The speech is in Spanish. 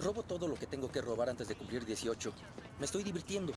Robo todo lo que tengo que robar antes de cumplir 18. Me estoy divirtiendo.